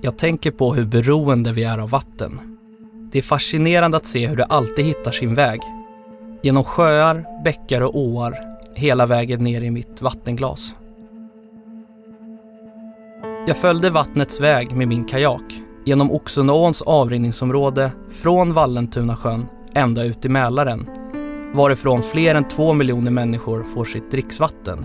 Jag tänker på hur beroende vi är av vatten. Det är fascinerande att se hur det alltid hittar sin väg. Genom sjöar, bäckar och åar, hela vägen ner i mitt vattenglas. Jag följde vattnets väg med min kajak genom Oxundaåns avrinningsområde från Vallentunasjön ända ut i Mälaren varifrån fler än två miljoner människor får sitt dricksvatten.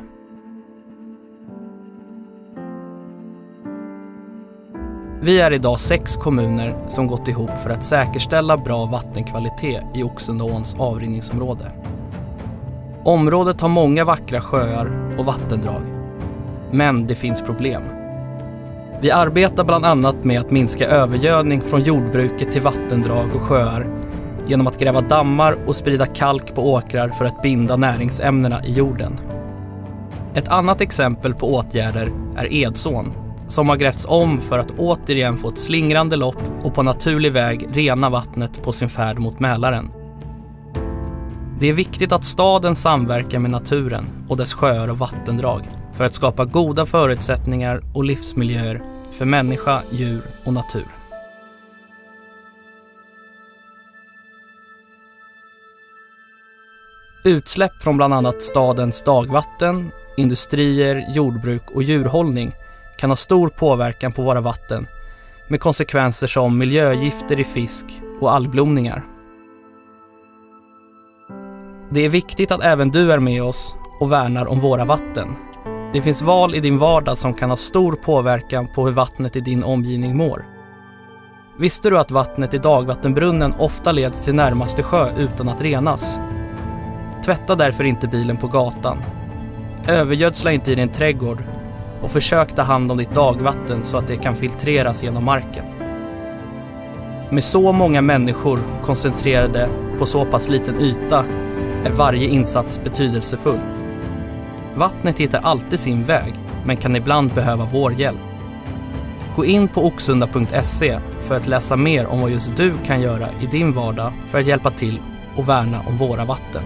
Vi är idag sex kommuner som gått ihop för att säkerställa bra vattenkvalitet i Oxundaåns avrinningsområde. Området har många vackra sjöar och vattendrag. Men det finns problem. Vi arbetar bland annat med att minska övergödning från jordbruket till vattendrag och sjöar genom att gräva dammar och sprida kalk på åkrar för att binda näringsämnena i jorden. Ett annat exempel på åtgärder är Edsån som har grävts om för att återigen få ett slingrande lopp och på naturlig väg rena vattnet på sin färd mot Mälaren. Det är viktigt att staden samverkar med naturen och dess sjöar och vattendrag för att skapa goda förutsättningar och livsmiljöer för människa, djur och natur. Utsläpp från bland annat stadens dagvatten, industrier, jordbruk och djurhållning kan ha stor påverkan på våra vatten med konsekvenser som miljögifter i fisk och algblomningar. Det är viktigt att även du är med oss och värnar om våra vatten. Det finns val i din vardag som kan ha stor påverkan på hur vattnet i din omgivning mår. Visste du att vattnet i dagvattenbrunnen ofta leder till närmaste sjö utan att renas? Tvätta därför inte bilen på gatan. Övergödsla inte i din trädgård och försök ta hand om ditt dagvatten så att det kan filtreras genom marken. Med så många människor koncentrerade på så pass liten yta är varje insats betydelsefull. Vattnet hittar alltid sin väg, men kan ibland behöva vår hjälp. Gå in på oxunda.se för att läsa mer om vad just du kan göra i din vardag för att hjälpa till och värna om våra vatten.